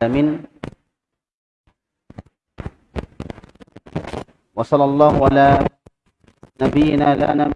Amin. وصلى الله على نبينا لا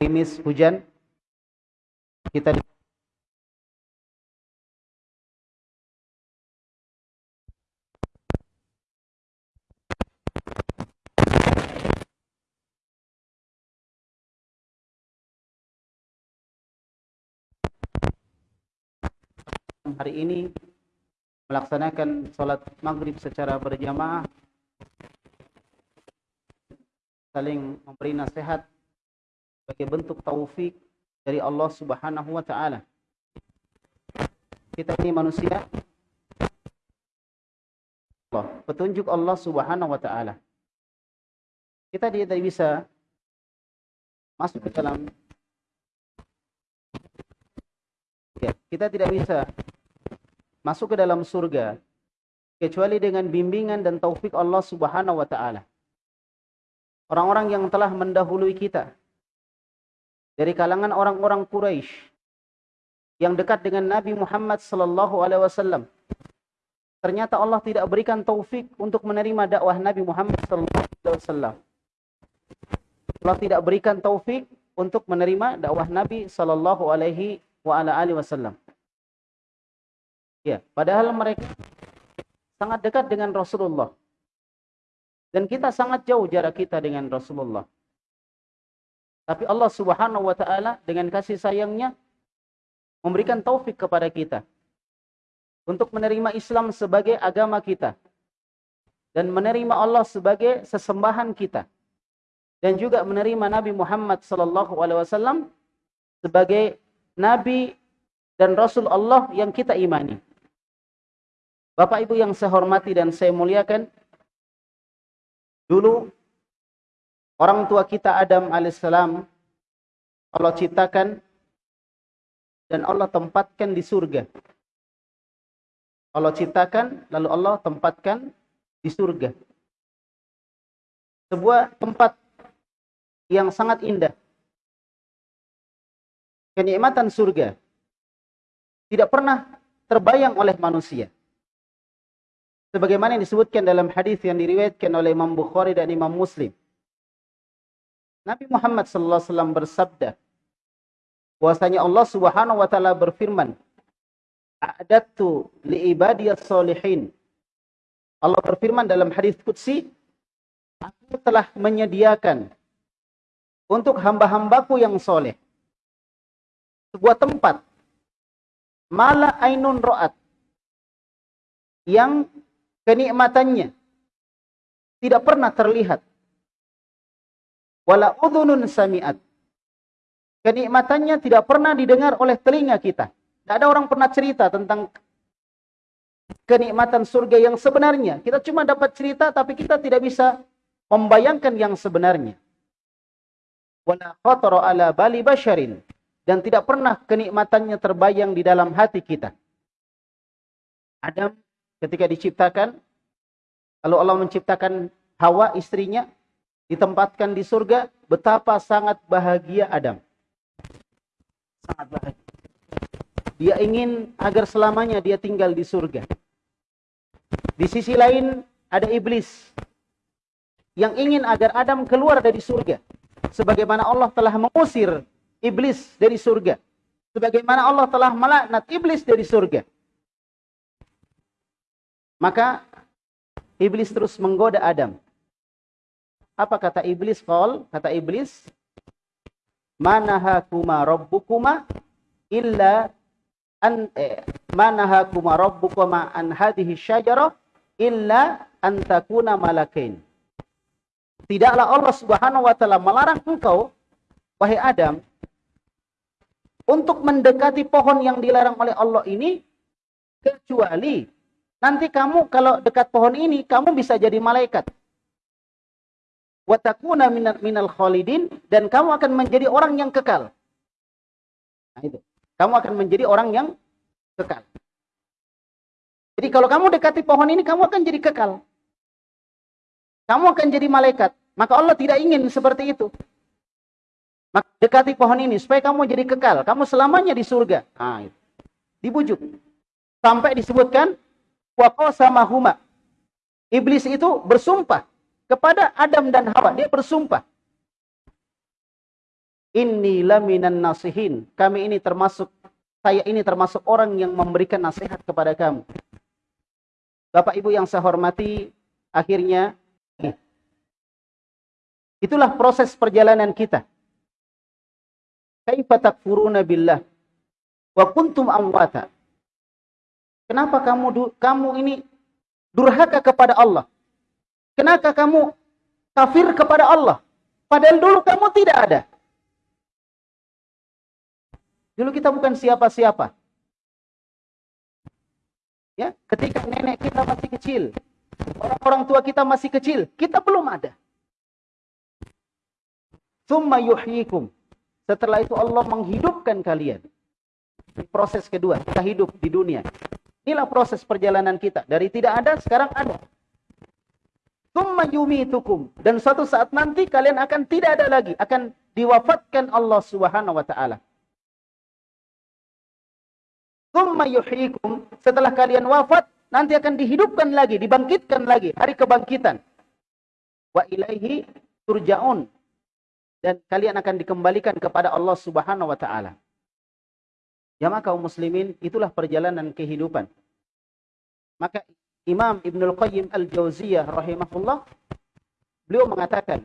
gerimis hujan. Kita hari ini melaksanakan sholat maghrib secara berjamaah saling memberi nasihat sebagai bentuk taufik dari Allah Subhanahu wa taala. Kita ini manusia Allah, petunjuk Allah Subhanahu wa taala. Kita tidak bisa masuk ke dalam ya, kita tidak bisa masuk ke dalam surga kecuali dengan bimbingan dan taufik Allah Subhanahu wa taala. Orang-orang yang telah mendahului kita dari kalangan orang-orang Quraisy yang dekat dengan Nabi Muhammad sallallahu alaihi wasallam. Ternyata Allah tidak berikan taufik untuk menerima dakwah Nabi Muhammad sallallahu alaihi wasallam. Allah tidak berikan taufik untuk menerima dakwah Nabi sallallahu alaihi wa ala alihi wasallam. Ya, padahal mereka sangat dekat dengan Rasulullah. Dan kita sangat jauh jarak kita dengan Rasulullah. Tapi Allah Subhanahu wa taala dengan kasih sayangnya memberikan taufik kepada kita untuk menerima Islam sebagai agama kita dan menerima Allah sebagai sesembahan kita dan juga menerima Nabi Muhammad wasallam sebagai nabi dan rasul Allah yang kita imani. Bapak Ibu yang saya hormati dan saya muliakan, dulu Orang tua kita Adam alaihissalam Allah ciptakan dan Allah tempatkan di surga. Allah ciptakan lalu Allah tempatkan di surga. Sebuah tempat yang sangat indah. Kenikmatan surga tidak pernah terbayang oleh manusia. Sebagaimana yang disebutkan dalam hadis yang diriwayatkan oleh Imam Bukhari dan Imam Muslim. Nabi Muhammad wasallam bersabda bahwasanya Allah Subhanahu wa taala berfirman A'dadtu li ibadiyas solihin Allah berfirman dalam hadis qudsi Aku telah menyediakan untuk hamba-hambaku yang soleh sebuah tempat mala ainun ro'at yang kenikmatannya tidak pernah terlihat wala udhunun sami'at. Kenikmatannya tidak pernah didengar oleh telinga kita. Tidak ada orang pernah cerita tentang kenikmatan surga yang sebenarnya. Kita cuma dapat cerita tapi kita tidak bisa membayangkan yang sebenarnya. Wala khatara ala bali basharin dan tidak pernah kenikmatannya terbayang di dalam hati kita. Adam ketika diciptakan lalu Allah menciptakan Hawa istrinya ditempatkan di surga, betapa sangat bahagia Adam. Sangat bahagia. Dia ingin agar selamanya dia tinggal di surga. Di sisi lain ada iblis yang ingin agar Adam keluar dari surga. Sebagaimana Allah telah mengusir iblis dari surga. Sebagaimana Allah telah melaknat iblis dari surga. Maka iblis terus menggoda Adam apa kata iblis? Qal, kata iblis, manahakuma rabbukuma illa an eh, manahakuma rabbukuma an hadhihi syajarah illa an takuna malakain. Tidaklah Allah Subhanahu wa taala melarang engkau wahai Adam untuk mendekati pohon yang dilarang oleh Allah ini kecuali nanti kamu kalau dekat pohon ini kamu bisa jadi malaikat. Watakuna minal, minal khalidin dan kamu akan menjadi orang yang kekal. Nah itu. Kamu akan menjadi orang yang kekal. Jadi kalau kamu dekati pohon ini kamu akan jadi kekal. Kamu akan jadi malaikat. Maka Allah tidak ingin seperti itu. Maka dekati pohon ini supaya kamu jadi kekal. Kamu selamanya di surga. Nah, itu. Dibujuk. Sampai disebutkan sama huma. Iblis itu bersumpah kepada Adam dan Hawa. Dia bersumpah. Inni laminan nasihin. Kami ini termasuk saya ini termasuk orang yang memberikan nasihat kepada kamu. Bapak Ibu yang saya hormati, akhirnya itulah proses perjalanan kita. Kaifa takfuruna billah wa kuntum amwata. Kenapa kamu kamu ini durhaka kepada Allah? Kenapa kamu kafir kepada Allah? Padahal dulu kamu tidak ada. Dulu kita bukan siapa-siapa. Ya, ketika nenek kita masih kecil, orang-orang tua kita masih kecil, kita belum ada. Summa yuhyikum. Setelah itu Allah menghidupkan kalian. Proses kedua, kita hidup di dunia. Inilah proses perjalanan kita. Dari tidak ada, sekarang ada. Yumitukum. Dan suatu saat nanti kalian akan tidak ada lagi. Akan diwafatkan Allah subhanahu wa ta'ala. Setelah kalian wafat, nanti akan dihidupkan lagi, dibangkitkan lagi. Hari kebangkitan. Wa ilaihi turja'un. Dan kalian akan dikembalikan kepada Allah subhanahu wa ta'ala. Jamaah kaum muslimin, itulah perjalanan kehidupan. Maka Imam Ibnul Qayyim Al-Jauziyah rahimahullah, beliau mengatakan,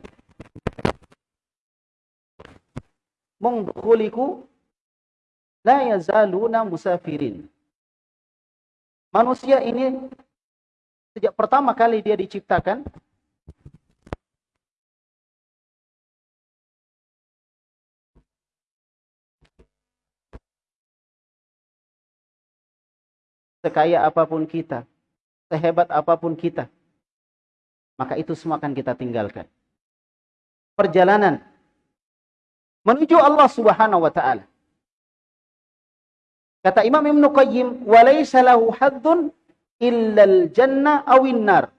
Mungdukuliku la yazaluna musafirin. Manusia ini sejak pertama kali dia diciptakan sekaya apa pun kita, sehebat apa pun kita, maka itu semua akan kita tinggalkan. Perjalanan menuju Allah Subhanahu wa taala Kata Imam Ibn Qayyim, "Walaysa lahu haddun illal jannah awin nar."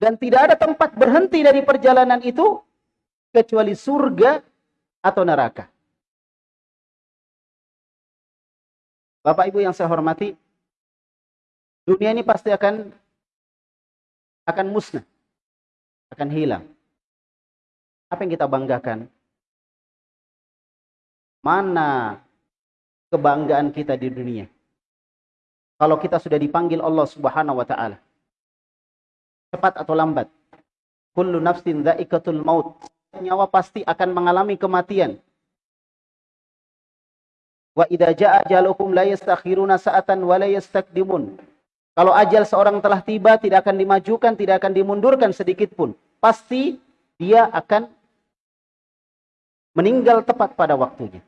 Dan tidak ada tempat berhenti dari perjalanan itu kecuali surga atau neraka. Bapak Ibu yang saya hormati, dunia ini pasti akan akan musnah, akan hilang. Apa yang kita banggakan? Mana kebanggaan kita di dunia. Kalau kita sudah dipanggil Allah Subhanahu wa taala. Cepat atau lambat. Kullu nafsin dha'iqatul maut. Nyawa pasti akan mengalami kematian. Wa idza jaa ajalukum la yastakhiruna sa'atan wa la yastakdimun. Kalau ajal seorang telah tiba tidak akan dimajukan, tidak akan dimundurkan sedikit pun. Pasti dia akan meninggal tepat pada waktunya.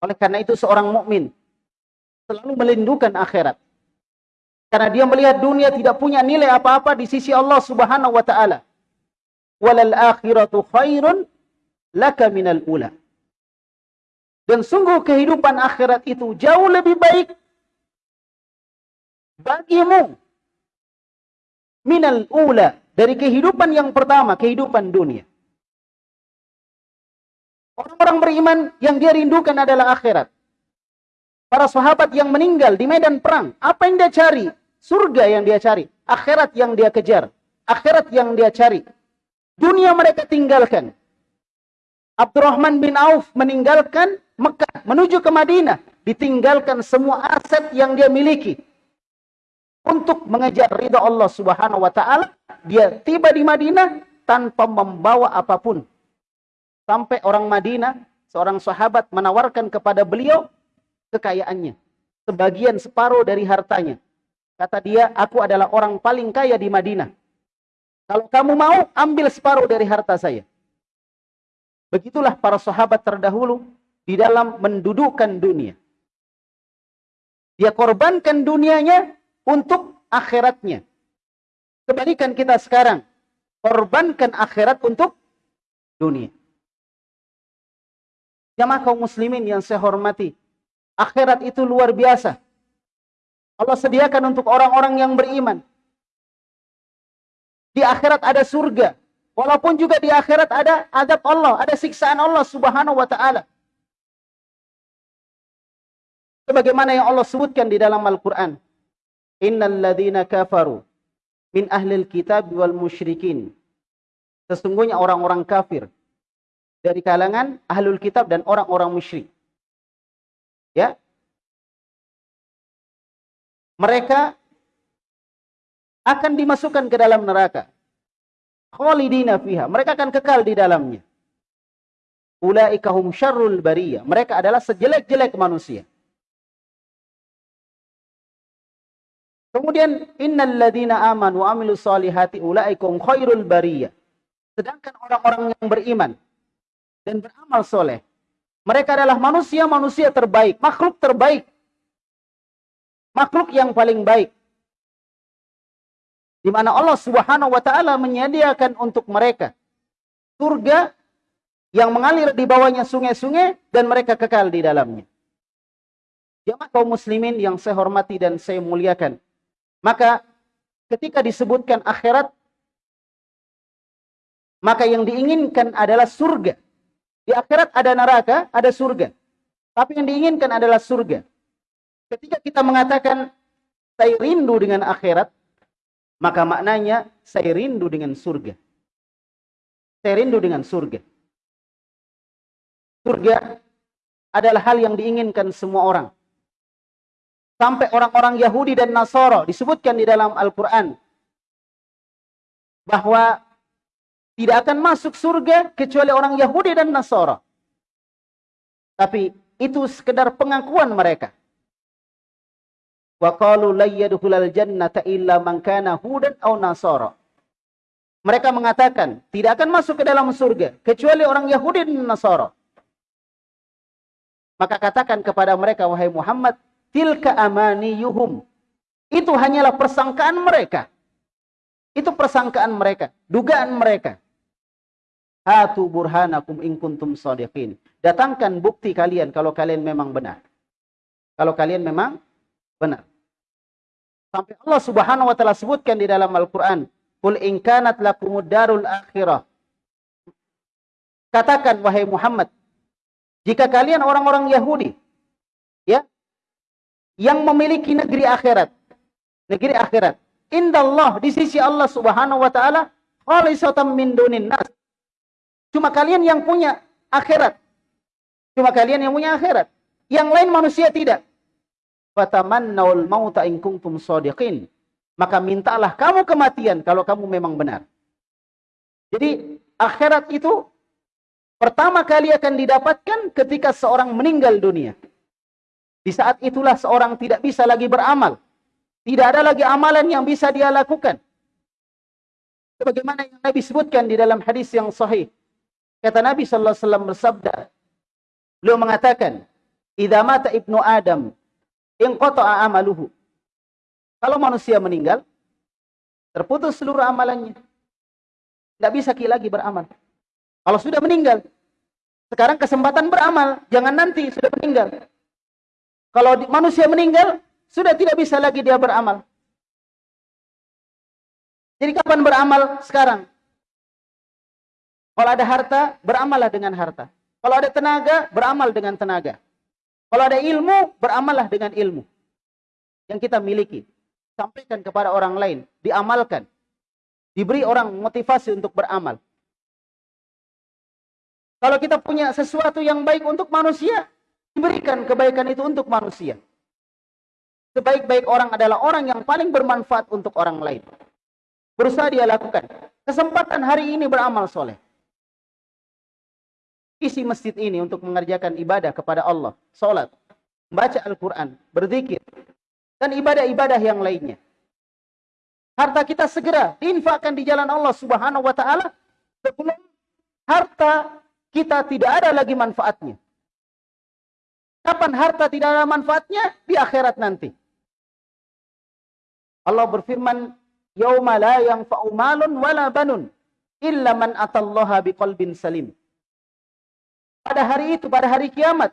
Oleh karena itu seorang mukmin selalu melindungi akhirat. Karena dia melihat dunia tidak punya nilai apa-apa di sisi Allah Subhanahu wa taala. Walal akhiratu khairun laka minal ula. Dan sungguh kehidupan akhirat itu jauh lebih baik bagimu minal ula dari kehidupan yang pertama, kehidupan dunia. Orang-orang beriman yang dia rindukan adalah akhirat. Para sahabat yang meninggal di medan perang, apa yang dia cari? Surga yang dia cari, akhirat yang dia kejar, akhirat yang dia cari. Dunia mereka tinggalkan. Abdurrahman bin Auf meninggalkan Mekah menuju ke Madinah, ditinggalkan semua aset yang dia miliki untuk mengejar ridha Allah Subhanahu wa taala. Dia tiba di Madinah tanpa membawa apa pun Sampai orang Madinah, seorang sahabat menawarkan kepada beliau kekayaannya. Sebagian separuh dari hartanya. Kata dia, aku adalah orang paling kaya di Madinah. Kalau kamu mau, ambil separuh dari harta saya. Begitulah para sahabat terdahulu di dalam mendudukkan dunia. Dia korbankan dunianya untuk akhiratnya. Kebalikan kita sekarang. Korbankan akhirat untuk dunia. Jamaah kaum muslimin yang saya hormati. Akhirat itu luar biasa. Allah sediakan untuk orang-orang yang beriman. Di akhirat ada surga. Walaupun juga di akhirat ada adab Allah, ada siksaan Allah subhanahu wa ta'ala. Sebagaimana yang Allah sebutkan di dalam Al-Quran. Innal ladhina kafaru min ahlil kitab wal musyrikin. Sesungguhnya orang-orang kafir dari kalangan ahlul kitab dan orang-orang musyrik. Ya. Mereka akan dimasukkan ke dalam neraka. Khalidina fiha. Mereka akan kekal di dalamnya. Ulaika hum syarrul bariyah. Mereka adalah sejelek-jelek manusia. Kemudian innal ladzina amanu wa amilus solihati ulaikum khairul bariyah. Sedangkan orang-orang yang beriman dan beramal soleh, mereka adalah manusia-manusia terbaik, makhluk terbaik. Makhluk yang paling baik. Di mana Allah Subhanahu wa taala menyediakan untuk mereka surga yang mengalir di bawahnya sungai-sungai dan mereka kekal di dalamnya. Jamaah kaum muslimin yang saya hormati dan saya muliakan. Maka ketika disebutkan akhirat, maka yang diinginkan adalah surga. Di akhirat ada neraka, ada surga. Tapi yang diinginkan adalah surga. Ketika kita mengatakan saya rindu dengan akhirat, maka maknanya saya rindu dengan surga. Saya rindu dengan surga. Surga adalah hal yang diinginkan semua orang. Sampai orang-orang Yahudi dan Nasoro disebutkan di dalam Al-Quran. Bahwa tidak akan masuk surga kecuali orang Yahudi dan Nasoro. Tapi itu sekedar pengakuan mereka. Wa qalu jannata illa man hudan aw nasara. Mereka mengatakan tidak akan masuk ke dalam surga kecuali orang Yahudi dan Nasara. Maka katakan kepada mereka wahai Muhammad, tilka amaniyuhum. Itu hanyalah persangkaan mereka. Itu persangkaan mereka, dugaan mereka. Hatu burhanakum in kuntum sadiqin. Datangkan bukti kalian kalau kalian memang benar. Kalau kalian memang benar. Sampai Allah Subhanahu wa taala sebutkan di dalam Al-Qur'an, "Qul in kanat akhirah." Katakan wahai Muhammad, jika kalian orang-orang Yahudi ya yang memiliki negeri akhirat. Negeri akhirat. Indallah di sisi Allah Subhanahu wa taala khalisatan min dunin nas. Cuma kalian yang punya akhirat. Cuma kalian yang punya akhirat. Yang lain manusia tidak. Fatamannaul mauta in kuntum shadiqin. Maka mintalah kamu kematian kalau kamu memang benar. Jadi akhirat itu pertama kali akan didapatkan ketika seorang meninggal dunia. Di saat itulah seorang tidak bisa lagi beramal. Tidak ada lagi amalan yang bisa dia lakukan. Sebagaimana yang Nabi sebutkan di dalam hadis yang sahih. Kata Nabi sallallahu alaihi wasallam bersabda, beliau mengatakan, "Idza mata ibnu Adam, inqata'a amaluhu." Kalau manusia meninggal, terputus seluruh amalannya. Tidak bisa lagi beramal. Kalau sudah meninggal, sekarang kesempatan beramal, jangan nanti sudah meninggal. Kalau manusia meninggal, sudah tidak bisa lagi dia beramal. Jadi kapan beramal? Sekarang. Kalau ada harta, beramallah dengan harta. Kalau ada tenaga, beramal dengan tenaga. Kalau ada ilmu, beramallah dengan ilmu. Yang kita miliki. Sampaikan kepada orang lain. Diamalkan. Diberi orang motivasi untuk beramal. Kalau kita punya sesuatu yang baik untuk manusia, Diberikan kebaikan itu untuk manusia. Sebaik-baik orang adalah orang yang paling bermanfaat untuk orang lain. Berusaha dia lakukan. Kesempatan hari ini beramal soleh. Isi masjid ini untuk mengerjakan ibadah kepada Allah. Salat, baca Al-Quran, berzikir. Dan ibadah-ibadah yang lainnya. Harta kita segera diinfakkan di jalan Allah subhanahu wa ta'ala. Sebelum harta kita tidak ada lagi manfaatnya. Kapan harta tidak ada manfaatnya? Di akhirat nanti. Allah berfirman, "Yauma la yanfa'u malun wala banun illa man atallaha biqalbin salim." Pada hari itu, pada hari kiamat,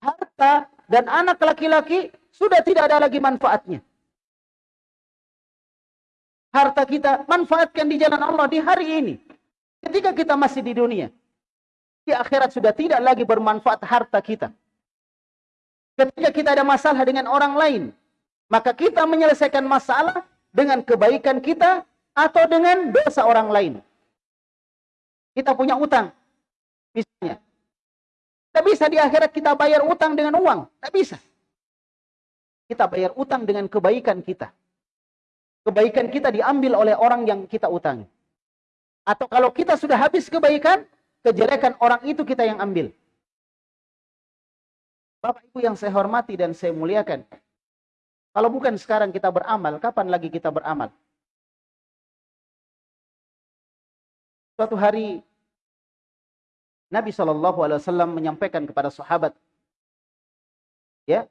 harta dan anak laki-laki sudah tidak ada lagi manfaatnya. Harta kita manfaatkan di jalan Allah di hari ini. Ketika kita masih di dunia. Di akhirat sudah tidak lagi bermanfaat harta kita. Ketika kita ada masalah dengan orang lain. Maka kita menyelesaikan masalah dengan kebaikan kita atau dengan dosa orang lain. Kita punya utang. Misalnya. Tidak bisa di akhirat kita bayar utang dengan uang. Tidak bisa. Kita bayar utang dengan kebaikan kita. Kebaikan kita diambil oleh orang yang kita utangi. Atau kalau kita sudah habis kebaikan, kejelekan orang itu kita yang ambil. Bapak Ibu yang saya hormati dan saya muliakan. Kalau bukan sekarang kita beramal, kapan lagi kita beramal? Suatu hari Nabi Shallallahu Alaihi Wasallam menyampaikan kepada sahabat, ya,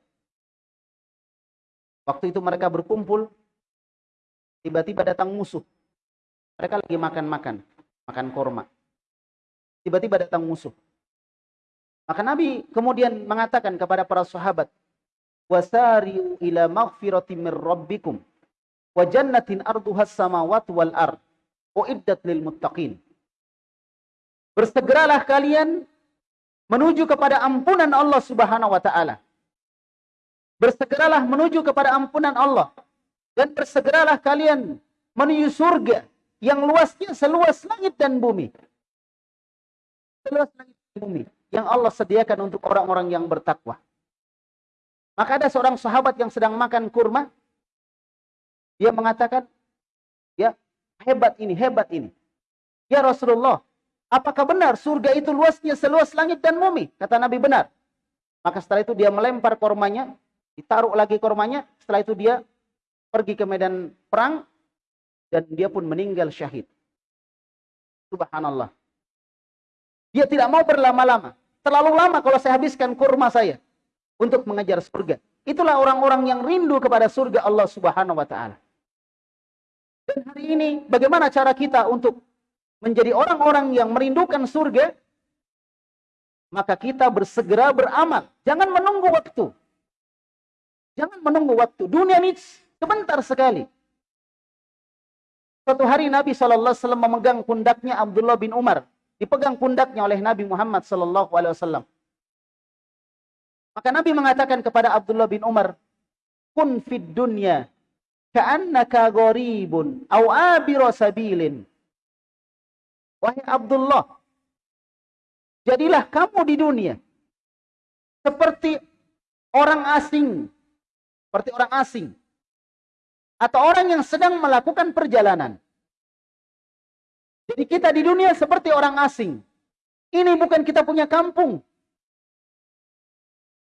waktu itu mereka berkumpul, tiba-tiba datang musuh. Mereka lagi makan-makan, makan korma tiba-tiba datang musuh. Maka Nabi kemudian mengatakan kepada para sahabat, "Wasari'u ila maghfiratin mir rabbikum wa jannatin arduha samawati wal ard uiddat lil muttaqin." Bersegeralah kalian menuju kepada ampunan Allah Subhanahu wa taala. Bersegeralah menuju kepada ampunan Allah dan bersegeralah kalian menuju surga yang luasnya seluas langit dan bumi seluas langit bumi yang Allah sediakan untuk orang-orang yang bertakwa. Maka ada seorang sahabat yang sedang makan kurma. Dia mengatakan, ya hebat ini, hebat ini. Ya Rasulullah, apakah benar surga itu luasnya seluas langit dan bumi? Kata Nabi benar. Maka setelah itu dia melempar kormanya, ditaruh lagi kormanya. Setelah itu dia pergi ke medan perang dan dia pun meninggal syahid. Subhanallah. Dia tidak mau berlama-lama. Terlalu lama kalau saya habiskan kurma saya untuk mengejar surga. Itulah orang-orang yang rindu kepada surga Allah Subhanahu wa taala. Dan hari ini bagaimana cara kita untuk menjadi orang-orang yang merindukan surga? Maka kita bersegera beramal. Jangan menunggu waktu. Jangan menunggu waktu. Dunia ini sebentar sekali. Suatu hari Nabi SAW memegang pundaknya Abdullah bin Umar dipegang pundaknya oleh Nabi Muhammad sallallahu alaihi wasallam. Maka Nabi mengatakan kepada Abdullah bin Umar, "Kun fid dunya ka'annaka gharibun aw abiru sabilin." Wahai Abdullah, jadilah kamu di dunia seperti orang asing, seperti orang asing atau orang yang sedang melakukan perjalanan. Jadi kita di dunia seperti orang asing. Ini bukan kita punya kampung.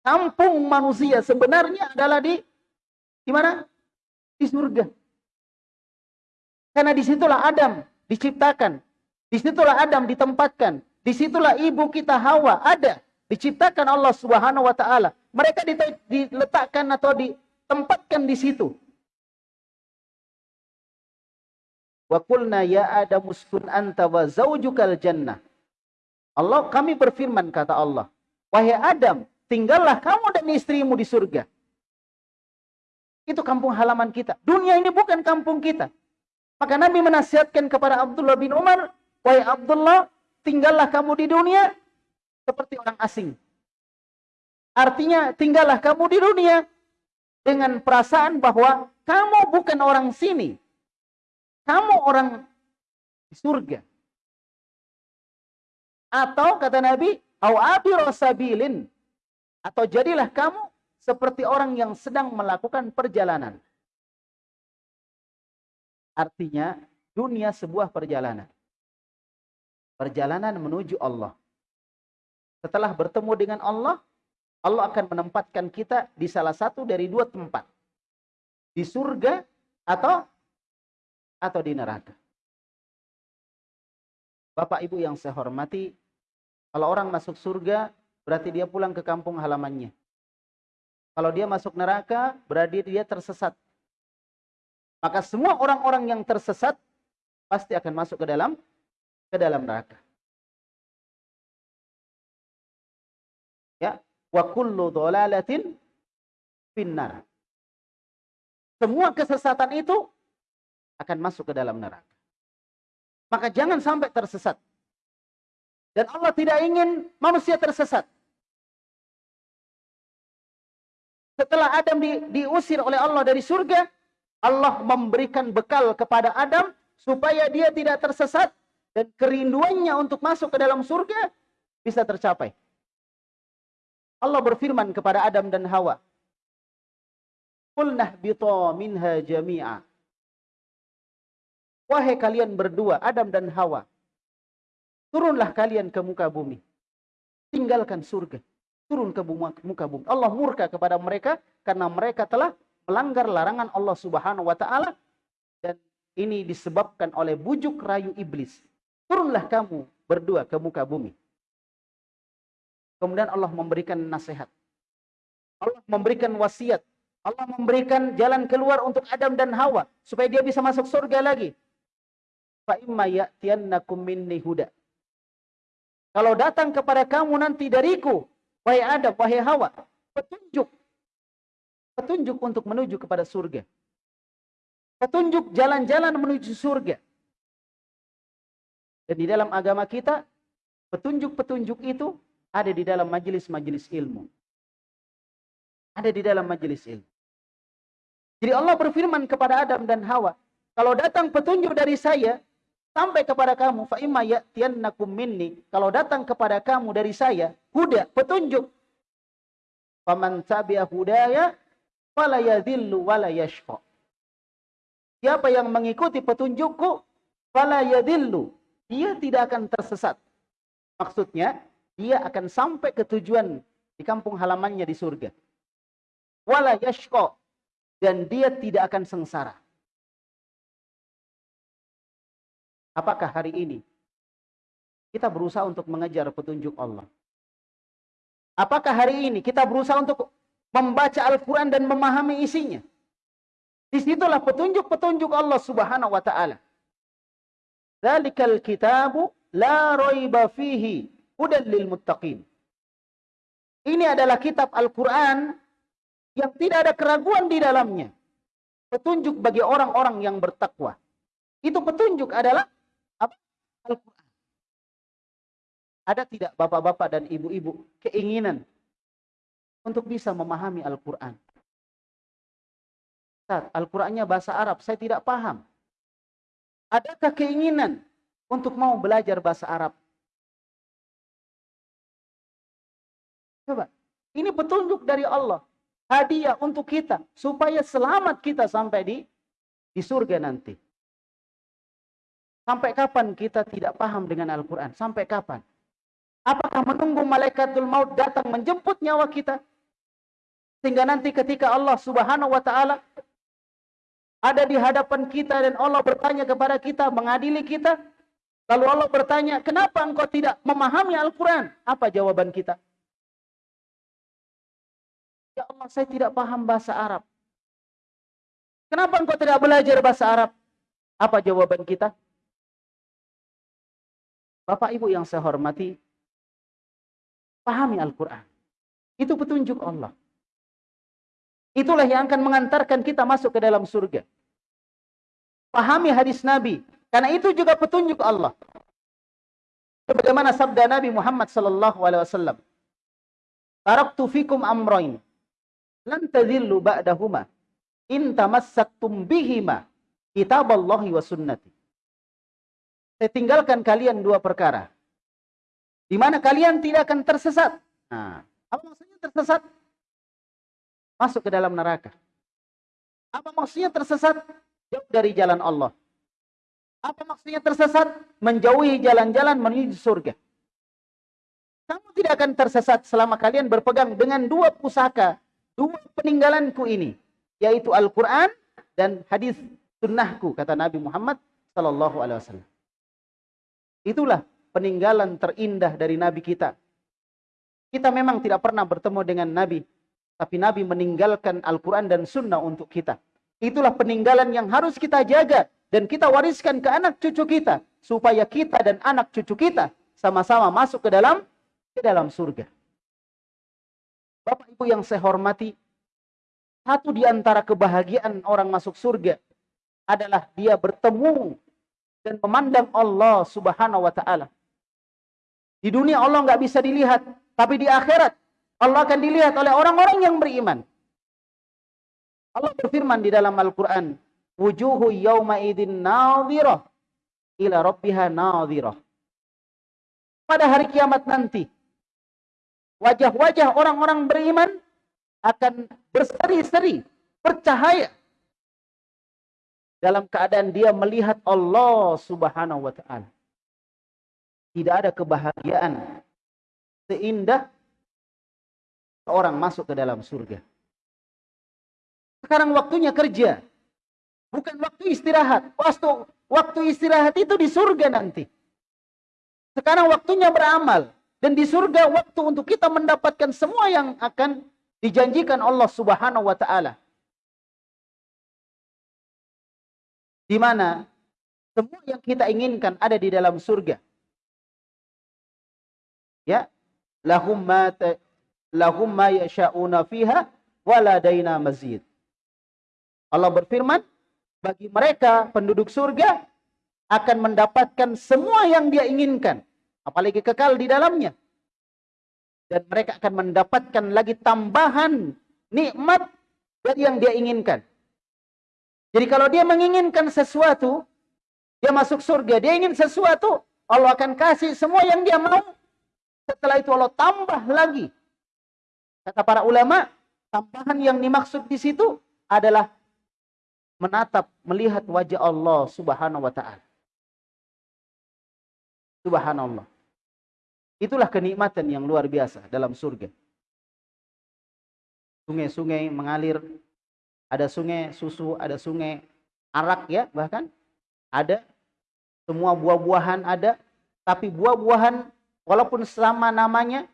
Kampung manusia sebenarnya adalah di di mana? Di surga. Karena di situlah Adam diciptakan. Di situlah Adam ditempatkan. Di situlah ibu kita Hawa ada. Diciptakan Allah Subhanahu wa taala. Mereka diletakkan atau ditempatkan di situ. Wa qulna ya Adam uskun anta wa zaujukal jannah. Allah kami berfirman kata Allah, wahai Adam, tinggallah kamu dan istrimu di surga. Itu kampung halaman kita. Dunia ini bukan kampung kita. Maka Nabi menasihatkan kepada Abdullah bin Umar, wahai Abdullah, tinggallah kamu di dunia seperti orang asing. Artinya, tinggallah kamu di dunia dengan perasaan bahwa kamu bukan orang sini. Kamu orang di surga. Atau kata Nabi, sabilin. Atau jadilah kamu seperti orang yang sedang melakukan perjalanan. Artinya, dunia sebuah perjalanan. Perjalanan menuju Allah. Setelah bertemu dengan Allah, Allah akan menempatkan kita di salah satu dari dua tempat. Di surga atau atau di neraka. Bapak Ibu yang saya hormati, Kalau orang masuk surga, berarti dia pulang ke kampung halamannya. Kalau dia masuk neraka, berarti dia tersesat. Maka semua orang-orang yang tersesat pasti akan masuk ke dalam ke dalam neraka. Ya, wa kullu dhalalatin finnar. Semua kesesatan itu akan masuk ke dalam neraka. Maka jangan sampai tersesat. Dan Allah tidak ingin manusia tersesat. Setelah Adam di, diusir oleh Allah dari surga, Allah memberikan bekal kepada Adam supaya dia tidak tersesat dan kerinduannya untuk masuk ke dalam surga bisa tercapai. Allah berfirman kepada Adam dan Hawa, "Qulnah bita minha jami'a." Wahai kalian berdua, Adam dan Hawa, turunlah kalian ke muka bumi. Tinggalkan surga. Turun ke muka bumi. Allah murka kepada mereka karena mereka telah melanggar larangan Allah Subhanahu wa taala dan ini disebabkan oleh bujuk rayu iblis. Turunlah kamu berdua ke muka bumi. Kemudian Allah memberikan nasihat. Allah memberikan wasiat. Allah memberikan jalan keluar untuk Adam dan Hawa supaya dia bisa masuk surga lagi fa imma ya'tiyannakum minni huda. Kalau datang kepada kamu nanti dariku, wahai Adam, wahai Hawa, petunjuk. Petunjuk untuk menuju kepada surga. Petunjuk jalan-jalan menuju surga. Dan di dalam agama kita, petunjuk-petunjuk itu ada di dalam majelis-majelis ilmu. Ada di dalam majelis ilmu. Jadi Allah berfirman kepada Adam dan Hawa, kalau datang petunjuk dari saya, sampai kepada kamu fa imma ya'tiyannakum minni. Kalau datang kepada kamu dari saya huda petunjuk. Faman tabi'a hudaya fala yadhillu wala yashqa siapa yang mengikuti petunjukku fala yadhillu dia tidak akan tersesat. Maksudnya dia akan sampai ke tujuan di kampung halamannya di surga. Wala yashqa dan dia tidak akan sengsara Apakah hari ini kita berusaha untuk mengejar petunjuk Allah? Apakah hari ini kita berusaha untuk membaca Al-Quran dan memahami isinya? Di situlah petunjuk-petunjuk Allah subhanahu wa ta'ala. Zalikal kitabu la raiba fihi hudan lil muttaqin. Ini adalah kitab Al-Quran yang tidak ada keraguan di dalamnya. Petunjuk bagi orang-orang yang bertakwa. Itu petunjuk adalah Al-Quran. Ada tidak bapak-bapak dan ibu-ibu keinginan untuk bisa memahami Al-Quran? Al-Qurannya bahasa Arab, saya tidak paham. Adakah keinginan untuk mau belajar bahasa Arab? Coba, ini petunjuk dari Allah. Hadiah untuk kita, supaya selamat kita sampai di, di surga nanti. Sampai kapan kita tidak paham dengan Al-Quran? Sampai kapan? Apakah menunggu malaikatul maut datang menjemput nyawa kita? Sehingga nanti ketika Allah subhanahu wa ta'ala ada di hadapan kita dan Allah bertanya kepada kita, mengadili kita. Lalu Allah bertanya, kenapa engkau tidak memahami Al-Quran? Apa jawaban kita? Ya Allah, saya tidak paham bahasa Arab. Kenapa engkau tidak belajar bahasa Arab? Apa jawaban kita? Bapak Ibu yang saya hormati, pahami Al-Quran. Itu petunjuk Allah. Itulah yang akan mengantarkan kita masuk ke dalam surga. Pahami hadis Nabi, karena itu juga petunjuk Allah. Sebagaimana sabda Nabi Muhammad sallallahu alaihi wasallam, "Taraktu fikum amrayn lan tadhillu ba'dahuma in bihima kitaballahi wa sunnati." Saya tinggalkan kalian dua perkara. Di mana kalian tidak akan tersesat. Nah, apa maksudnya tersesat? Masuk ke dalam neraka. Apa maksudnya tersesat? Jauh dari jalan Allah. Apa maksudnya tersesat? Menjauhi jalan-jalan menuju surga. Kamu tidak akan tersesat selama kalian berpegang dengan dua pusaka, dua peninggalanku ini, yaitu Al-Quran dan hadis sunnahku, kata Nabi Muhammad Sallallahu Alaihi Wasallam. Itulah peninggalan terindah dari Nabi kita. Kita memang tidak pernah bertemu dengan Nabi, tapi Nabi meninggalkan Al-Quran dan Sunnah untuk kita. Itulah peninggalan yang harus kita jaga dan kita wariskan ke anak cucu kita supaya kita dan anak cucu kita sama-sama masuk ke dalam ke dalam surga. Bapak Ibu yang saya hormati, satu di antara kebahagiaan orang masuk surga adalah dia bertemu dan memandang Allah Subhanahu wa taala. Di dunia Allah nggak bisa dilihat, tapi di akhirat Allah akan dilihat oleh orang-orang yang beriman. Allah berfirman di dalam Al-Quran, Wujuhu yawma idin nadhirah ila rabbiha nadhirah. Pada hari kiamat nanti, wajah-wajah orang-orang beriman akan berseri-seri, bercahaya. Dalam keadaan dia melihat Allah subhanahu wa ta'ala. Tidak ada kebahagiaan seindah orang masuk ke dalam surga. Sekarang waktunya kerja. Bukan waktu istirahat. Waktu, waktu istirahat itu di surga nanti. Sekarang waktunya beramal. Dan di surga waktu untuk kita mendapatkan semua yang akan dijanjikan Allah subhanahu wa ta'ala. Di mana semua yang kita inginkan ada di dalam surga. Ya, lahum ma lahum ma yasha'una fiha waladaina mazid. Allah berfirman, bagi mereka penduduk surga akan mendapatkan semua yang dia inginkan, apalagi kekal di dalamnya. Dan mereka akan mendapatkan lagi tambahan nikmat dari yang dia inginkan. Jadi kalau dia menginginkan sesuatu, dia masuk surga, dia ingin sesuatu, Allah akan kasih semua yang dia mau. Setelah itu Allah tambah lagi Kata para ulama, tambahan yang dimaksud di situ adalah menatap, melihat wajah Allah subhanahu wa ta'ala. Subhanallah. Itulah kenikmatan yang luar biasa dalam surga. Sungai-sungai mengalir, ada sungai susu, ada sungai arak ya bahkan. Ada, semua buah-buahan ada, tapi buah-buahan walaupun sama namanya,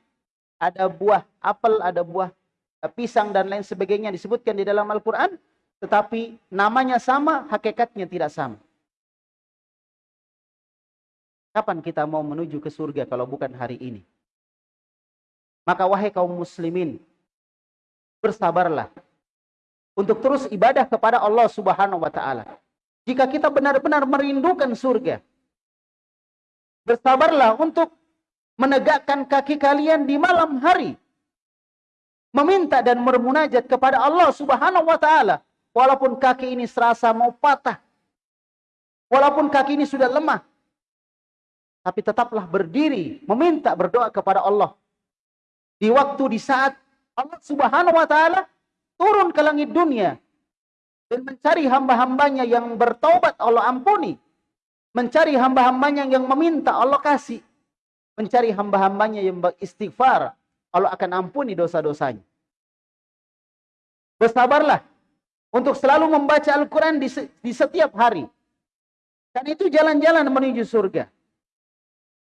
ada buah apel, ada buah pisang dan lain sebagainya disebutkan di dalam Al-Quran, tetapi namanya sama, hakikatnya tidak sama. Kapan kita mau menuju ke surga kalau bukan hari ini? Maka wahai kaum muslimin, bersabarlah untuk terus ibadah kepada Allah Subhanahu wa taala. Jika kita benar-benar merindukan surga, bersabarlah untuk menegakkan kaki kalian di malam hari. Meminta dan bermunajat kepada Allah subhanahu wa ta'ala. Walaupun kaki ini serasa mau patah. Walaupun kaki ini sudah lemah. Tapi tetaplah berdiri, meminta, berdoa kepada Allah. Di waktu, di saat Allah subhanahu wa ta'ala turun ke langit dunia. Dan mencari hamba-hambanya yang bertaubat Allah ampuni. Mencari hamba-hambanya yang meminta Allah kasih mencari hamba-hambanya yang beristighfar, Allah akan ampuni dosa-dosanya. Bersabarlah untuk selalu membaca Al-Quran di, di setiap hari. Dan itu jalan-jalan menuju surga.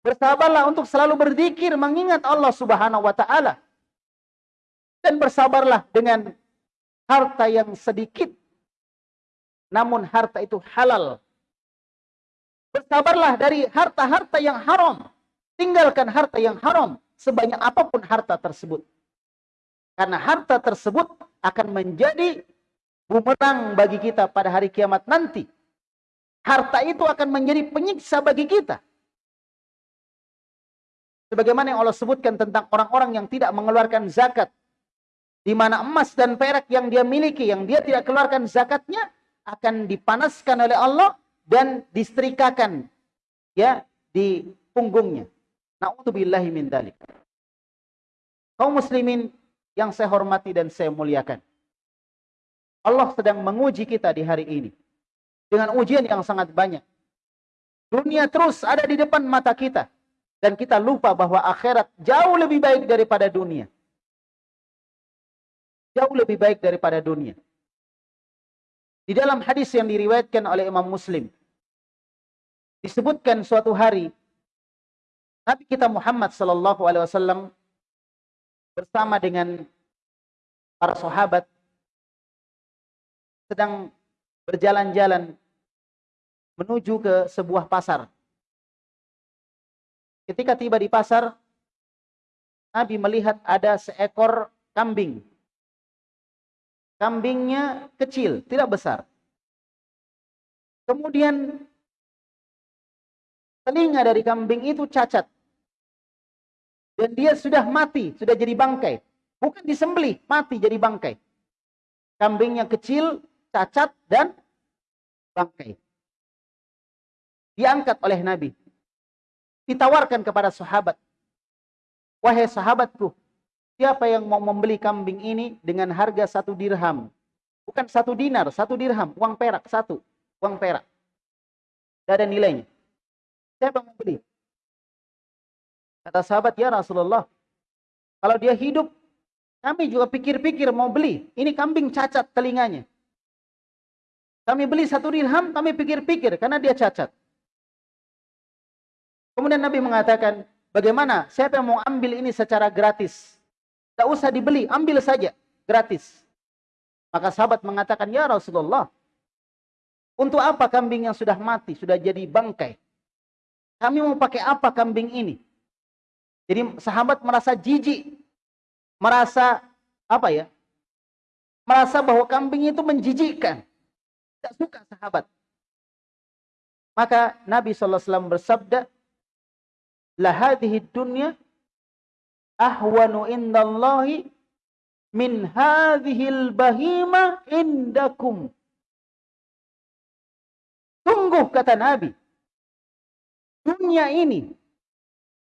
Bersabarlah untuk selalu berzikir mengingat Allah Subhanahu wa taala. Dan bersabarlah dengan harta yang sedikit namun harta itu halal. Bersabarlah dari harta-harta yang haram Tinggalkan harta yang haram sebanyak apa pun harta tersebut. Karena harta tersebut akan menjadi bumerang bagi kita pada hari kiamat nanti. Harta itu akan menjadi penyiksa bagi kita. Sebagaimana yang Allah sebutkan tentang orang-orang yang tidak mengeluarkan zakat. Di mana emas dan perak yang dia miliki, yang dia tidak keluarkan zakatnya, akan dipanaskan oleh Allah dan disetrikakan ya di punggungnya. Na'udzubillahi min dalik. Kaum muslimin yang saya hormati dan saya muliakan. Allah sedang menguji kita di hari ini. Dengan ujian yang sangat banyak. Dunia terus ada di depan mata kita. Dan kita lupa bahwa akhirat jauh lebih baik daripada dunia. Jauh lebih baik daripada dunia. Di dalam hadis yang diriwayatkan oleh Imam Muslim. Disebutkan suatu hari Nabi kita Muhammad sallallahu alaihi wasallam bersama dengan para sahabat sedang berjalan-jalan menuju ke sebuah pasar. Ketika tiba di pasar, Nabi melihat ada seekor kambing. Kambingnya kecil, tidak besar. Kemudian telinga dari kambing itu cacat. Dan dia sudah mati, sudah jadi bangkai. Bukan disembelih, mati jadi bangkai. Kambingnya kecil, cacat, dan bangkai. Diangkat oleh Nabi. Ditawarkan kepada sahabat. Wahai sahabatku, siapa yang mau membeli kambing ini dengan harga satu dirham? Bukan satu dinar, satu dirham, uang perak, satu. Uang perak. Tidak ada nilainya. Siapa yang mau beli? Kata sahabat, ya Rasulullah, kalau dia hidup, kami juga pikir-pikir mau beli. Ini kambing cacat telinganya. Kami beli satu dirham, kami pikir-pikir karena dia cacat. Kemudian Nabi mengatakan, bagaimana? Siapa yang mau ambil ini secara gratis? Tidak usah dibeli, ambil saja, gratis. Maka sahabat mengatakan, ya Rasulullah, untuk apa kambing yang sudah mati, sudah jadi bangkai? Kami mau pakai apa kambing ini? Jadi sahabat merasa jijik, merasa apa ya? Merasa bahwa kambing itu menjijikkan. Tidak suka sahabat. Maka Nabi SAW bersabda, La hadhihi dunya ahwanu indallahi min hadhil bahima indakum. Sungguh kata Nabi, dunia ini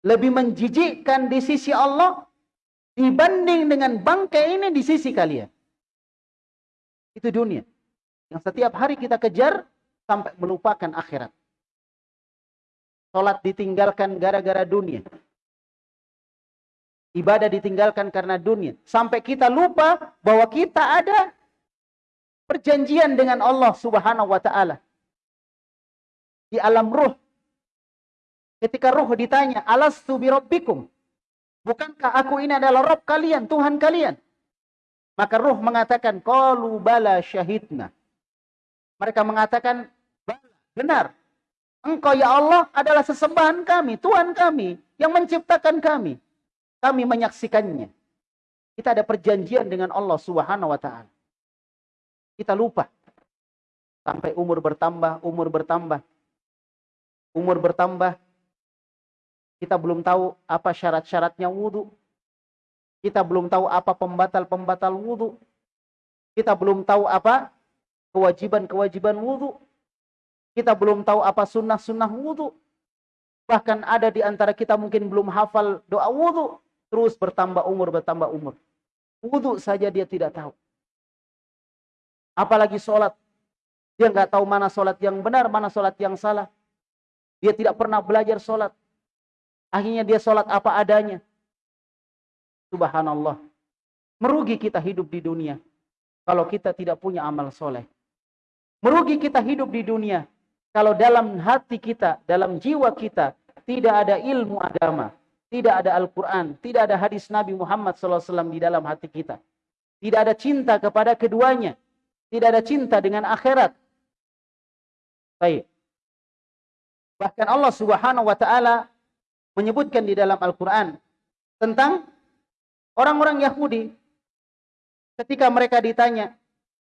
lebih menjijikkan di sisi Allah dibanding dengan bangkai ini di sisi kalian. Itu dunia. Yang setiap hari kita kejar sampai melupakan akhirat. Sholat ditinggalkan gara-gara dunia. Ibadah ditinggalkan karena dunia. Sampai kita lupa bahwa kita ada perjanjian dengan Allah subhanahu wa ta'ala. Di alam ruh Ketika roh ditanya, alastu birabbikum? Bukankah aku ini adalah Rob kalian, Tuhan kalian? Maka roh mengatakan, Qalu bala syahidna. Mereka mengatakan, benar. Engkau ya Allah adalah sesembahan kami, Tuhan kami, yang menciptakan kami. Kami menyaksikannya. Kita ada perjanjian dengan Allah subhanahu wa ta'ala. Kita lupa. Sampai umur bertambah, umur bertambah. Umur bertambah, kita belum tahu apa syarat-syaratnya wudhu. Kita belum tahu apa pembatal-pembatal wudhu. Kita belum tahu apa kewajiban-kewajiban wudhu. Kita belum tahu apa sunnah-sunnah wudhu. Bahkan ada di antara kita mungkin belum hafal doa wudhu. Terus bertambah umur, bertambah umur. Wudhu saja dia tidak tahu. Apalagi sholat. Dia nggak tahu mana sholat yang benar, mana sholat yang salah. Dia tidak pernah belajar sholat. Akhirnya dia sholat apa adanya. Subhanallah. Merugi kita hidup di dunia. Kalau kita tidak punya amal soleh. Merugi kita hidup di dunia. Kalau dalam hati kita, dalam jiwa kita, tidak ada ilmu agama. Tidak ada Al-Quran. Tidak ada hadis Nabi Muhammad SAW di dalam hati kita. Tidak ada cinta kepada keduanya. Tidak ada cinta dengan akhirat. Baik. Bahkan Allah Subhanahu wa taala menyebutkan di dalam Al-Quran tentang orang-orang Yahudi ketika mereka ditanya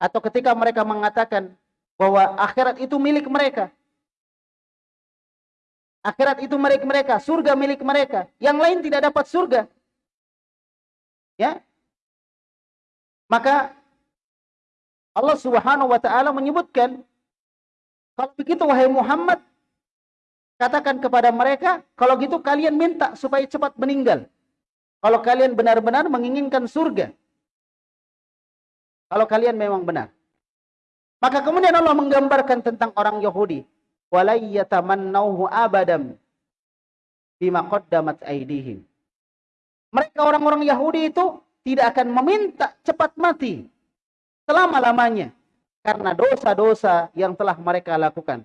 atau ketika mereka mengatakan bahwa akhirat itu milik mereka. Akhirat itu milik mereka, surga milik mereka. Yang lain tidak dapat surga. Ya. Maka Allah Subhanahu wa taala menyebutkan kalau begitu wahai Muhammad Katakan kepada mereka, kalau gitu kalian minta supaya cepat meninggal. Kalau kalian benar-benar menginginkan surga. Kalau kalian memang benar. Maka kemudian Allah menggambarkan tentang orang Yahudi. Abadam bima qaddamat. Mereka orang-orang Yahudi itu tidak akan meminta cepat mati selama-lamanya karena dosa-dosa yang telah mereka lakukan.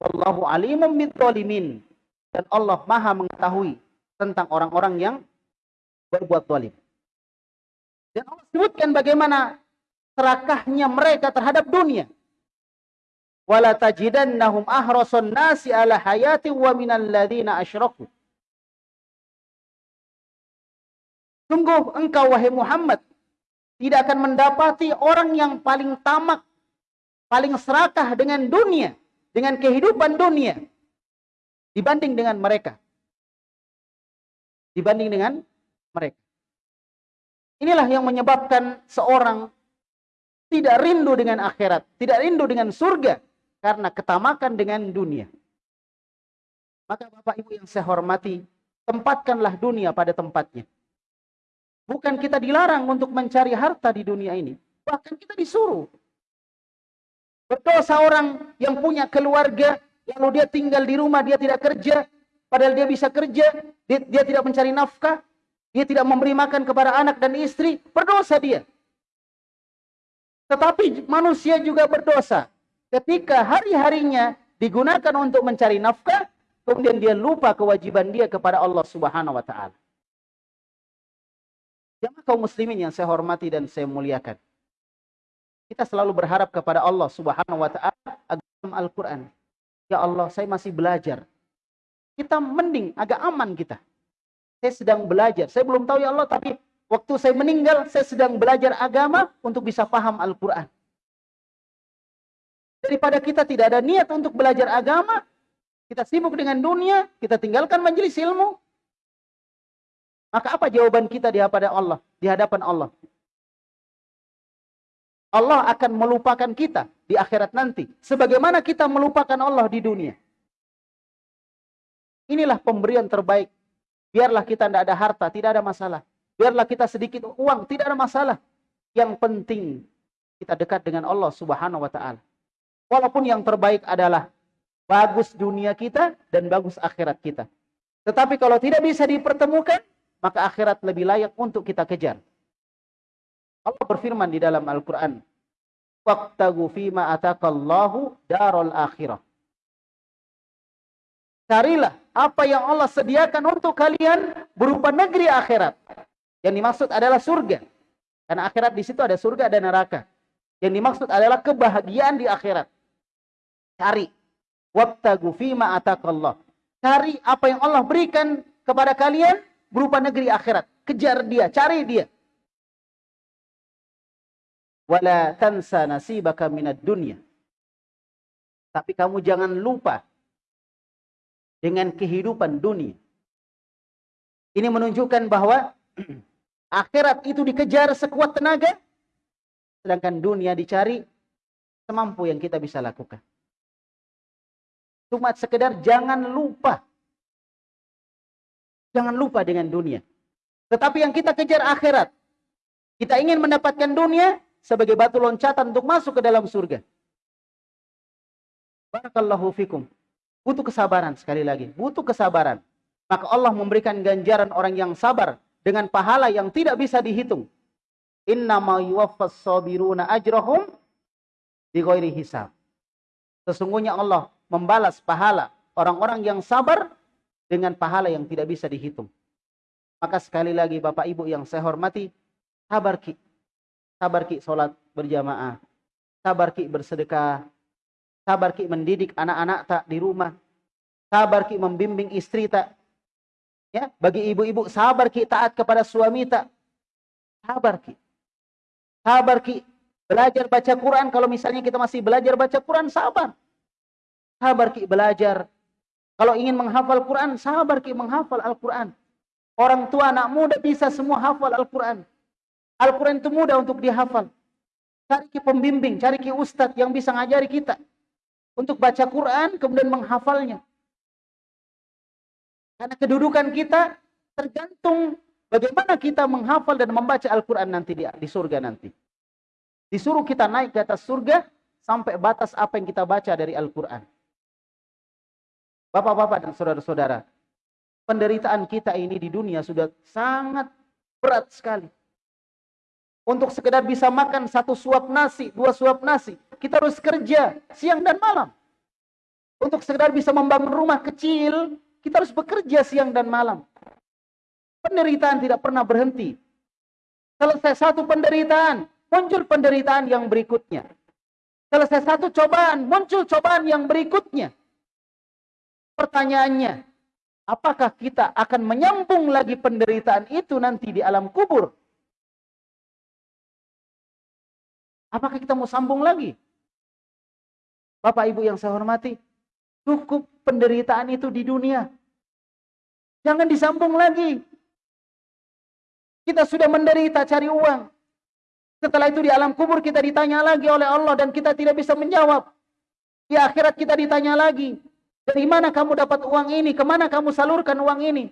Wallahu alimum bidzalimin. dan Allah maha mengetahui tentang orang-orang yang berbuat zalim. Dan Allah sebutkan bagaimana serakahnya mereka terhadap dunia. Wala tajidannahum ahrasun nasi ala hayati wa minal. Sungguh engkau wahai Muhammad tidak akan mendapati orang yang paling tamak, paling serakah dengan dunia, dengan kehidupan dunia dibanding dengan mereka. Dibanding dengan mereka. Inilah yang menyebabkan seorang tidak rindu dengan akhirat, tidak rindu dengan surga karena ketamakan dengan dunia. Maka Bapak Ibu yang saya hormati, tempatkanlah dunia pada tempatnya. Bukan kita dilarang untuk mencari harta di dunia ini. Bahkan kita disuruh. Berdosa orang yang punya keluarga, lalu dia tinggal di rumah, dia tidak kerja. Padahal dia bisa kerja, dia, dia tidak mencari nafkah. Dia tidak memberi makan kepada anak dan istri. Berdosa dia. Tetapi manusia juga berdosa. Ketika hari-harinya digunakan untuk mencari nafkah, kemudian dia lupa kewajiban dia kepada Allah Subhanahu wa taala. Jamaah kaum muslimin yang saya hormati dan saya muliakan. Kita selalu berharap kepada Allah Subhanahu wa taala dalam Al-Qur'an. Ya Allah, saya masih belajar. Kita mending agak aman kita. Saya sedang belajar. Saya belum tahu ya Allah, tapi waktu saya meninggal, saya sedang belajar agama untuk bisa paham Al-Qur'an. Daripada kita tidak ada niat untuk belajar agama, kita sibuk dengan dunia, kita tinggalkan majelis ilmu, maka apa jawaban kita di hadapan Allah? Di hadapan Allah. Allah akan melupakan kita di akhirat nanti. Sebagaimana kita melupakan Allah di dunia. Inilah pemberian terbaik. Biarlah kita tidak ada harta, tidak ada masalah. Biarlah kita sedikit uang, tidak ada masalah. Yang penting kita dekat dengan Allah subhanahu wa ta'ala. Walaupun yang terbaik adalah bagus dunia kita dan bagus akhirat kita. Tetapi kalau tidak bisa dipertemukan, maka akhirat lebih layak untuk kita kejar. Allah berfirman di dalam Al-Quran, Waqtagu fima atakallahu darul akhirah. Carilah apa yang Allah sediakan untuk kalian berupa negeri akhirat. Yang dimaksud adalah surga. Karena akhirat di situ ada surga dan neraka. Yang dimaksud adalah kebahagiaan di akhirat. Cari. Wabtagu fima atakallah. Cari apa yang Allah berikan kepada kalian berupa negeri akhirat. Kejar dia, cari dia. Wala tansa nasibaka minad dunya. Tapi kamu jangan lupa dengan kehidupan dunia. Ini menunjukkan bahwa akhirat itu dikejar sekuat tenaga, sedangkan dunia dicari semampu yang kita bisa lakukan. Cuma sekedar jangan lupa Jangan lupa dengan dunia. Tetapi yang kita kejar akhirat. Kita ingin mendapatkan dunia sebagai batu loncatan untuk masuk ke dalam surga. Barakallahu fikum. Butuh kesabaran sekali lagi. Butuh kesabaran. Maka Allah memberikan ganjaran orang yang sabar dengan pahala yang tidak bisa dihitung. Innama yuwaffas sabiruna ajrahum di hisab. Sesungguhnya Allah membalas pahala orang-orang yang sabar dengan pahala yang tidak bisa dihitung. Maka sekali lagi Bapak Ibu yang saya hormati, sabar ki. Sabar ki sholat berjamaah. Sabar ki bersedekah. Sabar ki mendidik anak-anak tak di rumah. Sabar ki membimbing istri tak. Ya, bagi ibu-ibu sabar ki taat kepada suami tak. Sabar ki. Sabar ki belajar baca Quran kalau misalnya kita masih belajar baca Quran sabar. Sabar ki belajar kalau ingin menghafal Quran, sabar ki menghafal Al-Quran. Orang tua anak muda bisa semua hafal Al-Quran. Al-Quran itu mudah untuk dihafal. Cari ki pembimbing, cari ki ustadz yang bisa ngajari kita. Untuk baca Quran, kemudian menghafalnya. Karena kedudukan kita tergantung bagaimana kita menghafal dan membaca Al-Quran nanti di, di surga nanti. Disuruh kita naik ke atas surga sampai batas apa yang kita baca dari Al-Quran. Bapak-bapak dan saudara-saudara, penderitaan kita ini di dunia sudah sangat berat sekali. Untuk sekedar bisa makan satu suap nasi, dua suap nasi, kita harus kerja siang dan malam. Untuk sekedar bisa membangun rumah kecil, Kita harus bekerja siang dan malam. Penderitaan tidak pernah berhenti. Selesai satu penderitaan, muncul penderitaan yang berikutnya. Selesai satu cobaan, muncul cobaan yang berikutnya. Pertanyaannya, apakah kita akan menyambung lagi penderitaan itu nanti di alam kubur? Apakah kita mau sambung lagi? Bapak Ibu yang saya hormati, cukup penderitaan itu di dunia. Jangan disambung lagi. Kita sudah menderita cari uang. Setelah itu di alam kubur kita ditanya lagi oleh Allah dan kita tidak bisa menjawab. Di akhirat kita ditanya lagi. Dari mana kamu dapat uang ini? Ke mana kamu salurkan uang ini?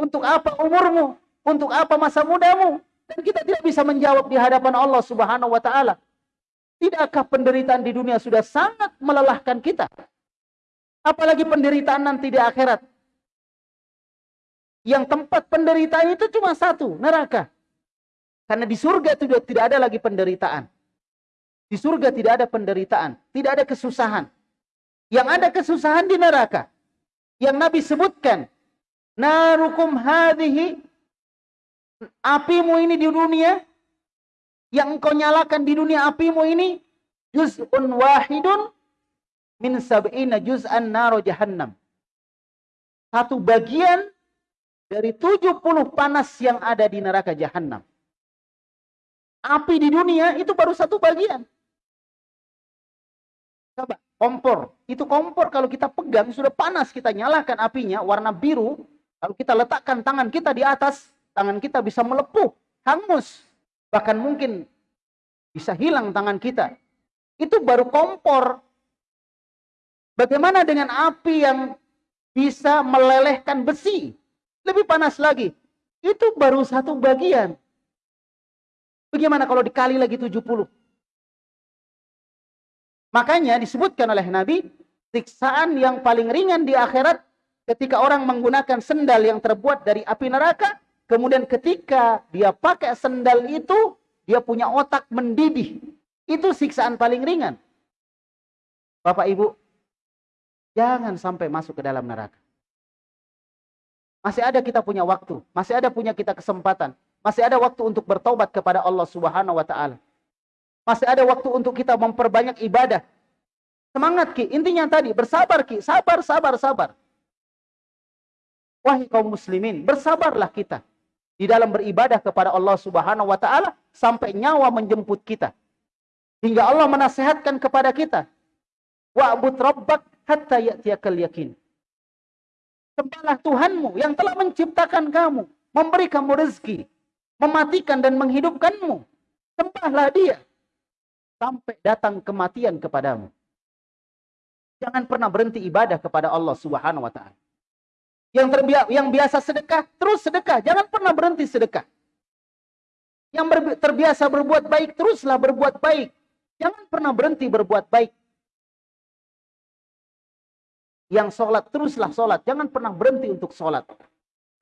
Untuk apa umurmu? Untuk apa masa mudamu? Dan kita tidak bisa menjawab di hadapan Allah subhanahu wa ta'ala. Tidakkah penderitaan di dunia sudah sangat melelahkan kita? Apalagi penderitaan nanti di akhirat. Yang tempat penderitaan itu cuma satu, neraka. Karena di surga itu tidak ada lagi penderitaan. Di surga tidak ada penderitaan, tidak ada kesusahan. Yang ada kesusahan di neraka. Yang Nabi sebutkan, narukum hadhihi apimu ini di dunia yang engkau nyalakan di dunia apimu ini juz'un wahidun min sab'ina juz'an naro jahannam. Satu bagian dari 70 panas yang ada di neraka jahanam. Api di dunia itu baru satu bagian. Coba, kompor. Itu kompor kalau kita pegang sudah panas, kita nyalakan apinya warna biru, kalau kita letakkan tangan kita di atas, tangan kita bisa melepuh, hangus. Bahkan mungkin bisa hilang tangan kita. Itu baru kompor. Bagaimana dengan api yang bisa melelehkan besi? Lebih panas lagi. Itu baru satu bagian. Bagaimana kalau dikali lagi 70? Makanya disebutkan oleh Nabi, siksaan yang paling ringan di akhirat ketika orang menggunakan sendal yang terbuat dari api neraka, kemudian ketika dia pakai sendal itu, dia punya otak mendidih. Itu siksaan paling ringan. Bapak Ibu, jangan sampai masuk ke dalam neraka. Masih ada kita punya waktu, masih ada punya kita kesempatan, masih ada waktu untuk bertobat kepada Allah Subhanahu wa taala. Masih ada waktu untuk kita memperbanyak ibadah. Semangat Ki, intinya tadi bersabar Ki, sabar sabar sabar. Wahai kaum muslimin, bersabarlah kita di dalam beribadah kepada Allah Subhanahu wa taala sampai nyawa menjemput kita. Hingga Allah menasehatkan kepada kita, wa'bud rabbak hatta ya'tiyakal yakin. Sembahlah Tuhanmu yang telah menciptakan kamu, memberi kamu rezeki, mematikan dan menghidupkanmu. Sembahlah dia sampai datang kematian kepadamu. Jangan pernah berhenti ibadah kepada Allah Subhanahu wa taala. Yang terbiak, yang biasa sedekah, terus sedekah, jangan pernah berhenti sedekah. Yang terbiasa berbuat baik, teruslah berbuat baik. Jangan pernah berhenti berbuat baik. Yang sholat, teruslah sholat. Jangan pernah berhenti untuk sholat.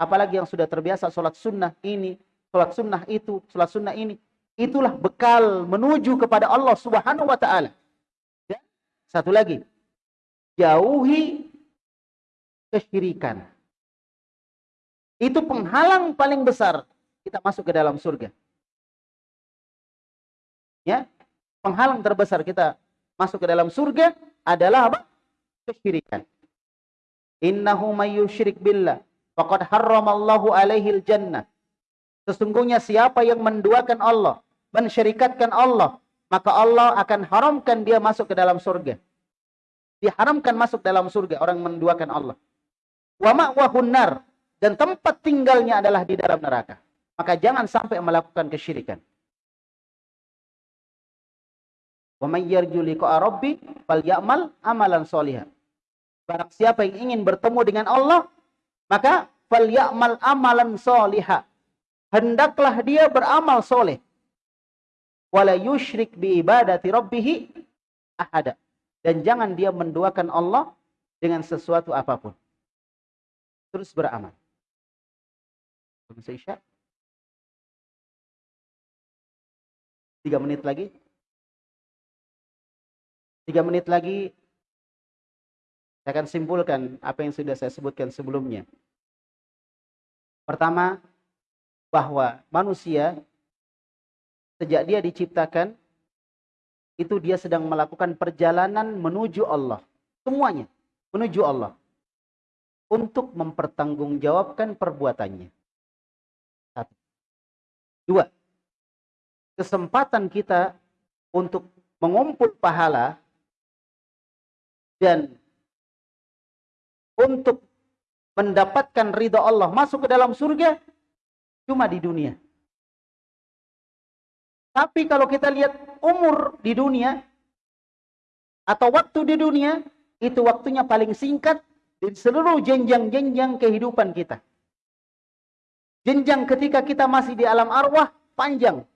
Apalagi yang sudah terbiasa sholat sunnah ini, sholat sunnah itu, sholat sunnah ini. Itulah bekal menuju kepada Allah subhanahu wa ta'ala. Ya? Satu lagi. Jauhi kesyirikan. Itu penghalang paling besar kita masuk ke dalam surga. Ya, penghalang terbesar kita masuk ke dalam surga adalah apa? Kesyirikan. Innahu may yusyrik billah faqad harramallahu alaihi jannah. Sesungguhnya siapa yang menduakan Allah, mensyirikatkan Allah, maka Allah akan haramkan dia masuk ke dalam surga. Diharamkan masuk dalam surga orang menduakan Allah. Wa ma'wahun dan tempat tinggalnya adalah di dalam neraka. Maka jangan sampai melakukan kesyirikan. Wa may yarju liqa rabbi falyamal amalan sholihan. Barang siapa yang ingin bertemu dengan Allah, maka falyamal amalan soliha. Hendaklah dia beramal soleh. Wala yushrik bi ibadati rabbih ahada. Dan jangan dia menduakan Allah dengan sesuatu apa pun. Terus beramal. Isya. Tiga menit lagi. Tiga menit lagi Saya akan simpulkan apa yang sudah saya sebutkan sebelumnya. Pertama, bahwa manusia sejak dia diciptakan itu dia sedang melakukan perjalanan menuju Allah. Semuanya menuju Allah. Untuk mempertanggungjawabkan perbuatannya. Satu. Dua. Kesempatan kita untuk mengumpul pahala dan untuk mendapatkan ridha Allah masuk ke dalam surga cuma di dunia. Tapi kalau kita lihat umur di dunia atau waktu di dunia, itu waktunya paling singkat di seluruh jenjang-jenjang kehidupan kita. Jenjang ketika kita masih di alam arwah, panjang.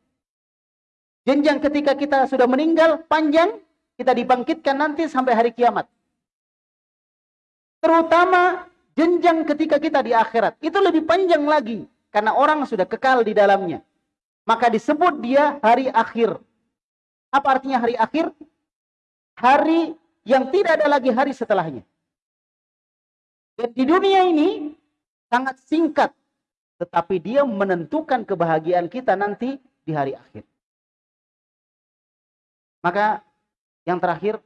Jenjang ketika kita sudah meninggal, panjang. Kita dibangkitkan nanti sampai hari kiamat. Terutama jenjang ketika kita di akhirat. Itu lebih panjang lagi. Karena orang sudah kekal di dalamnya. Maka disebut dia hari akhir. Apa artinya hari akhir? Hari yang tidak ada lagi hari setelahnya. Dan di dunia ini sangat singkat. Tetapi dia menentukan kebahagiaan kita nanti di hari akhir. Maka yang terakhir,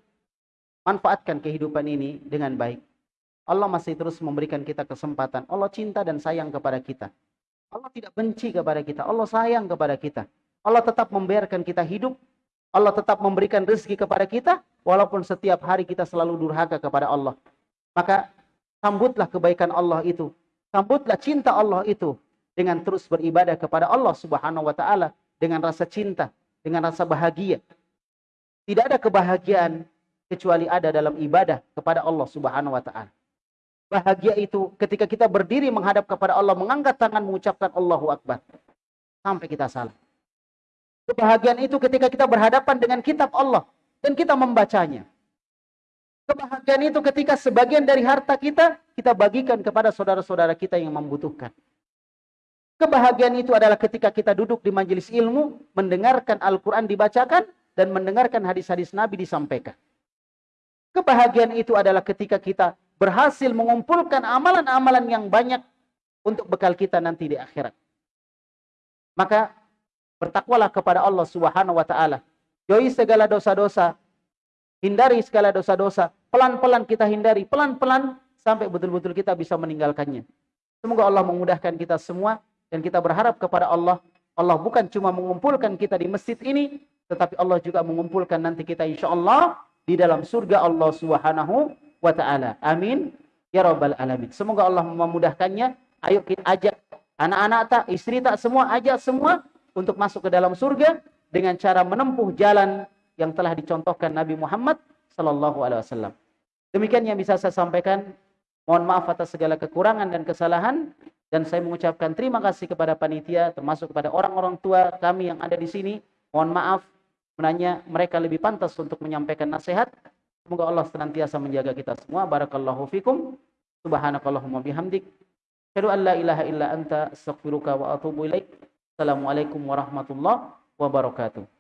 manfaatkan kehidupan ini dengan baik. Allah masih terus memberikan kita kesempatan. Allah cinta dan sayang kepada kita. Allah tidak benci kepada kita. Allah sayang kepada kita. Allah tetap membiarkan kita hidup. Allah tetap memberikan rezeki kepada kita. Walaupun setiap hari kita selalu durhaka kepada Allah. Maka sambutlah kebaikan Allah itu. Sambutlah cinta Allah itu. Dengan terus beribadah kepada Allah subhanahu wa ta'ala. Dengan rasa cinta. Dengan rasa bahagia. Tidak ada kebahagiaan kecuali ada dalam ibadah kepada Allah subhanahu wa ta'ala. Bahagia itu ketika kita berdiri menghadap kepada Allah, mengangkat tangan mengucapkan Allahu Akbar. Sampai kita salah. Kebahagiaan itu ketika kita berhadapan dengan kitab Allah dan kita membacanya. Kebahagiaan itu ketika sebagian dari harta kita, kita bagikan kepada saudara-saudara kita yang membutuhkan. Kebahagiaan itu adalah ketika kita duduk di majelis ilmu, mendengarkan Al-Quran dibacakan, dan mendengarkan hadis-hadis Nabi disampaikan. Kebahagiaan itu adalah ketika kita berhasil mengumpulkan amalan-amalan yang banyak untuk bekal kita nanti di akhirat. Maka bertakwalah kepada Allah Subhanahu wa taala. Jauhi segala dosa-dosa. Hindari segala dosa-dosa. Pelan-pelan kita hindari, pelan-pelan sampai betul-betul kita bisa meninggalkannya. Semoga Allah memudahkan kita semua dan kita berharap kepada Allah. Allah bukan cuma mengumpulkan kita di masjid ini, tetapi Allah juga mengumpulkan nanti kita insya Allah di dalam surga Allah Subhanahu wa taala. Amin ya rabbal alamin. Semoga Allah memudahkannya. Ayo kita ajak anak-anak tak, istri tak semua ajak semua untuk masuk ke dalam surga dengan cara menempuh jalan yang telah dicontohkan Nabi Muhammad sallallahu alaihi wasallam. Demikian yang bisa saya sampaikan. Mohon maaf atas segala kekurangan dan kesalahan dan saya mengucapkan terima kasih kepada panitia termasuk kepada orang-orang tua kami yang ada di sini. Mohon maaf menanya mereka lebih pantas untuk menyampaikan nasihat Semoga Allah senantiasa menjaga kita semua. Barakallahu fikum. Subhanakallahumma bihamdik. Asyhadu an la ilaha illa anta astaghfiruka wa atubu ilaik. Assalamualaikum warahmatullahi wabarakatuh.